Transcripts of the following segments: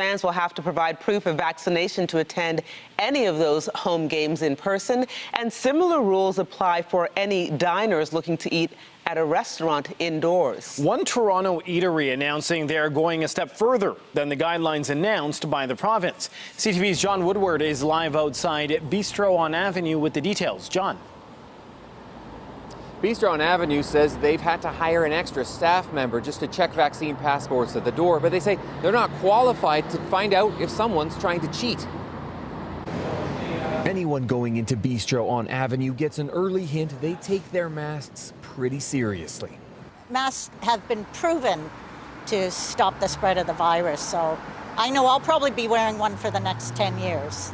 fans will have to provide proof of vaccination to attend any of those home games in person. And similar rules apply for any diners looking to eat at a restaurant indoors. One Toronto eatery announcing they're going a step further than the guidelines announced by the province. CTV's John Woodward is live outside Bistro on Avenue with the details. John. Bistro on Avenue says they've had to hire an extra staff member just to check vaccine passports at the door, but they say they're not qualified to find out if someone's trying to cheat. Anyone going into Bistro on Avenue gets an early hint they take their masks pretty seriously. Masks have been proven to stop the spread of the virus, so I know I'll probably be wearing one for the next 10 years.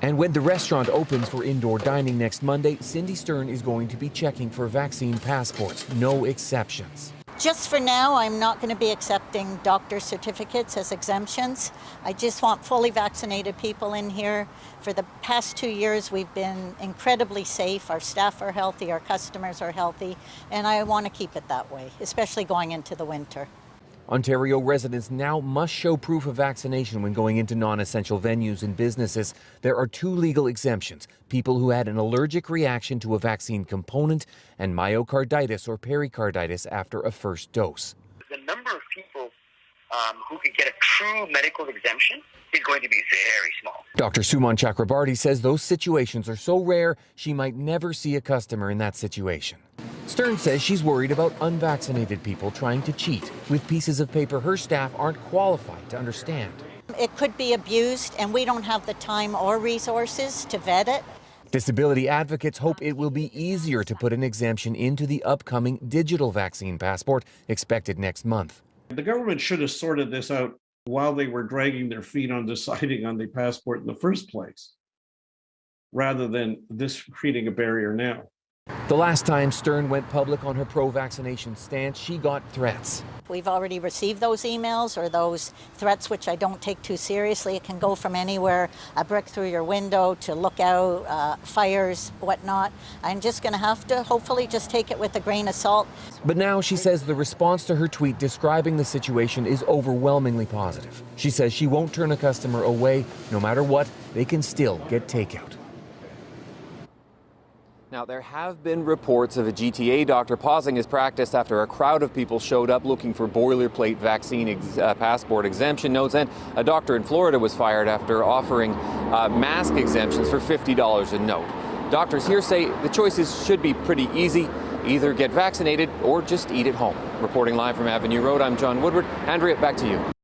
And when the restaurant opens for indoor dining next Monday, Cindy Stern is going to be checking for vaccine passports, no exceptions. Just for now, I'm not going to be accepting doctor certificates as exemptions. I just want fully vaccinated people in here. For the past two years, we've been incredibly safe. Our staff are healthy, our customers are healthy, and I want to keep it that way, especially going into the winter. Ontario residents now must show proof of vaccination when going into non essential venues and businesses. There are two legal exemptions people who had an allergic reaction to a vaccine component and myocarditis or pericarditis after a first dose. The number of people um, who could get a true medical exemption is going to be very small. Dr. Suman Chakrabarti says those situations are so rare she might never see a customer in that situation. Stern says she's worried about unvaccinated people trying to cheat with pieces of paper her staff aren't qualified to understand. It could be abused, and we don't have the time or resources to vet it. Disability advocates hope it will be easier to put an exemption into the upcoming digital vaccine passport expected next month. The government should have sorted this out while they were dragging their feet on deciding on the passport in the first place, rather than this creating a barrier now. The last time Stern went public on her pro vaccination stance, she got threats. We've already received those emails or those threats, which I don't take too seriously. It can go from anywhere a brick through your window to lookout, uh, fires, whatnot. I'm just going to have to hopefully just take it with a grain of salt. But now she says the response to her tweet describing the situation is overwhelmingly positive. She says she won't turn a customer away. No matter what, they can still get takeout. Now, there have been reports of a GTA doctor pausing his practice after a crowd of people showed up looking for boilerplate vaccine ex uh, passport exemption notes, and a doctor in Florida was fired after offering uh, mask exemptions for $50 a note. Doctors here say the choices should be pretty easy. Either get vaccinated or just eat at home. Reporting live from Avenue Road, I'm John Woodward. Andrea, back to you.